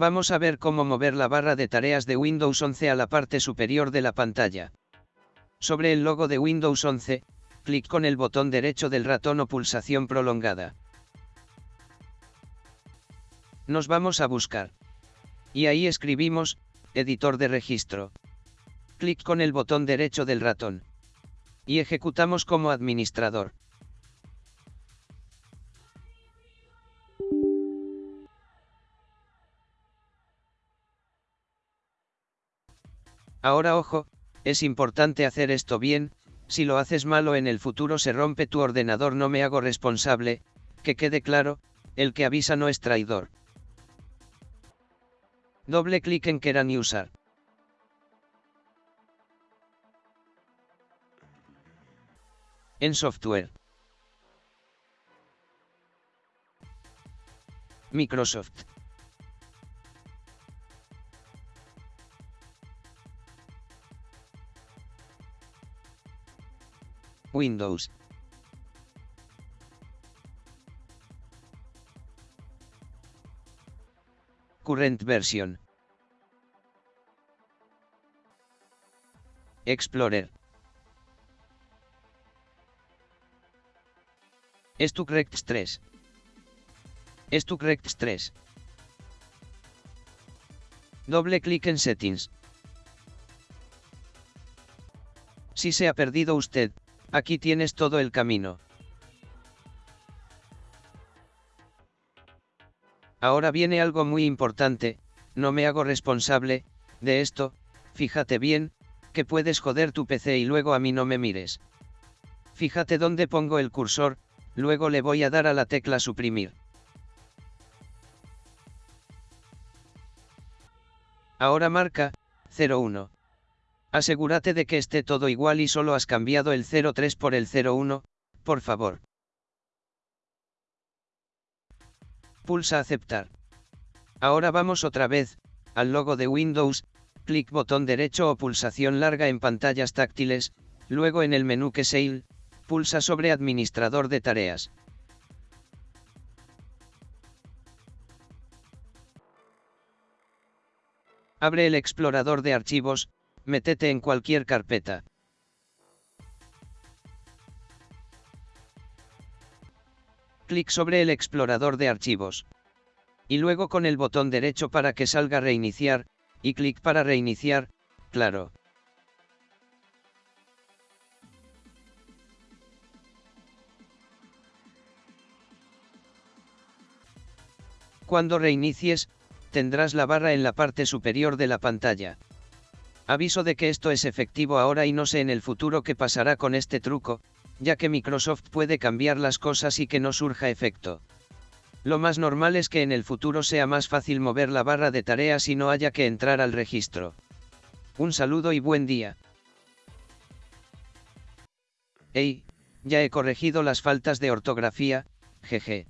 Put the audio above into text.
Vamos a ver cómo mover la barra de tareas de Windows 11 a la parte superior de la pantalla. Sobre el logo de Windows 11, clic con el botón derecho del ratón o pulsación prolongada. Nos vamos a buscar. Y ahí escribimos, editor de registro. Clic con el botón derecho del ratón. Y ejecutamos como administrador. Ahora ojo, es importante hacer esto bien, si lo haces malo en el futuro se rompe tu ordenador no me hago responsable, que quede claro, el que avisa no es traidor. Doble clic en Keran Usar. En software. Microsoft. Windows. Current version. Explorer. correct 3. correct 3. Doble clic en Settings. Si se ha perdido usted, Aquí tienes todo el camino. Ahora viene algo muy importante, no me hago responsable, de esto, fíjate bien, que puedes joder tu PC y luego a mí no me mires. Fíjate dónde pongo el cursor, luego le voy a dar a la tecla suprimir. Ahora marca, 01. Asegúrate de que esté todo igual y solo has cambiado el 03 por el 01, por favor. Pulsa aceptar. Ahora vamos otra vez, al logo de Windows, clic botón derecho o pulsación larga en pantallas táctiles, luego en el menú que Sale, pulsa sobre administrador de tareas. Abre el explorador de archivos, Métete en cualquier carpeta. Clic sobre el explorador de archivos. Y luego con el botón derecho para que salga reiniciar, y clic para reiniciar, claro. Cuando reinicies, tendrás la barra en la parte superior de la pantalla. Aviso de que esto es efectivo ahora y no sé en el futuro qué pasará con este truco, ya que Microsoft puede cambiar las cosas y que no surja efecto. Lo más normal es que en el futuro sea más fácil mover la barra de tareas y no haya que entrar al registro. Un saludo y buen día. Hey, ya he corregido las faltas de ortografía, jeje.